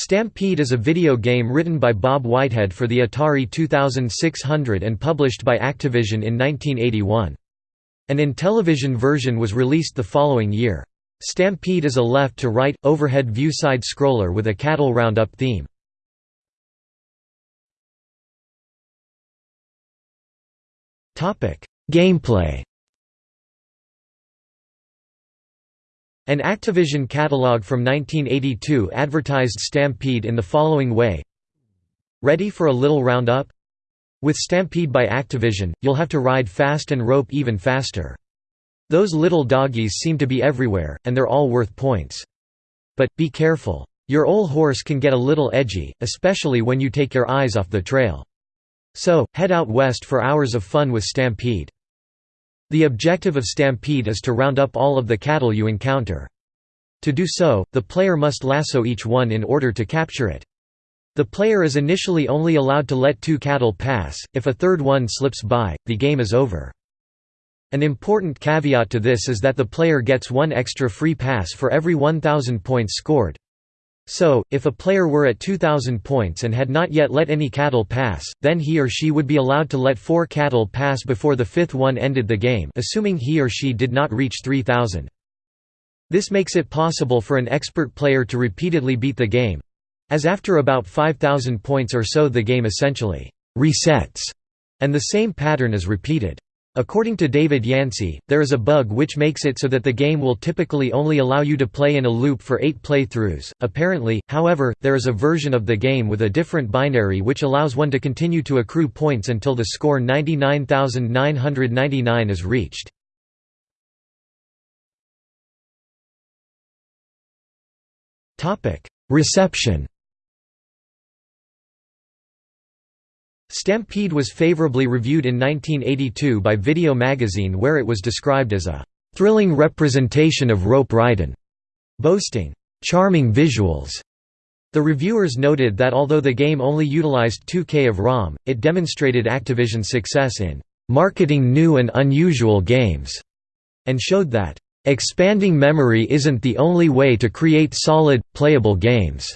Stampede is a video game written by Bob Whitehead for the Atari 2600 and published by Activision in 1981. An Intellivision version was released the following year. Stampede is a left-to-right, overhead view side-scroller with a cattle roundup theme. Gameplay An Activision catalog from 1982 advertised Stampede in the following way Ready for a little roundup? With Stampede by Activision, you'll have to ride fast and rope even faster. Those little doggies seem to be everywhere, and they're all worth points. But, be careful. Your old horse can get a little edgy, especially when you take your eyes off the trail. So, head out west for hours of fun with Stampede. The objective of Stampede is to round up all of the cattle you encounter. To do so, the player must lasso each one in order to capture it. The player is initially only allowed to let two cattle pass, if a third one slips by, the game is over. An important caveat to this is that the player gets one extra free pass for every 1,000 points scored. So, if a player were at 2,000 points and had not yet let any cattle pass, then he or she would be allowed to let four cattle pass before the fifth one ended the game assuming he or she did not reach 3,000. This makes it possible for an expert player to repeatedly beat the game—as after about 5,000 points or so the game essentially «resets», and the same pattern is repeated. According to David Yancey, there is a bug which makes it so that the game will typically only allow you to play in a loop for eight playthroughs. Apparently, however, there is a version of the game with a different binary which allows one to continue to accrue points until the score 99,999 is reached. Reception Stampede was favorably reviewed in 1982 by Video Magazine where it was described as a "...thrilling representation of rope riding", boasting, "...charming visuals". The reviewers noted that although the game only utilized 2K of ROM, it demonstrated Activision's success in "...marketing new and unusual games", and showed that, "...expanding memory isn't the only way to create solid, playable games."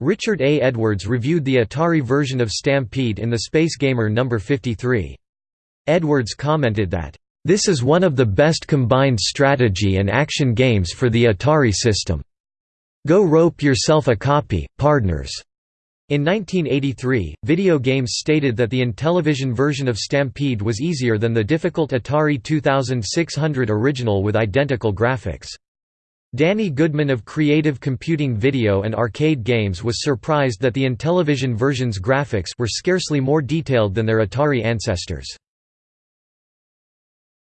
Richard A. Edwards reviewed the Atari version of Stampede in the Space Gamer No. 53. Edwards commented that, "...this is one of the best combined strategy and action games for the Atari system. Go rope yourself a copy, pardners." In 1983, Video Games stated that the Intellivision version of Stampede was easier than the difficult Atari 2600 original with identical graphics. Danny Goodman of Creative Computing Video and Arcade Games was surprised that the Intellivision version's graphics were scarcely more detailed than their Atari ancestors.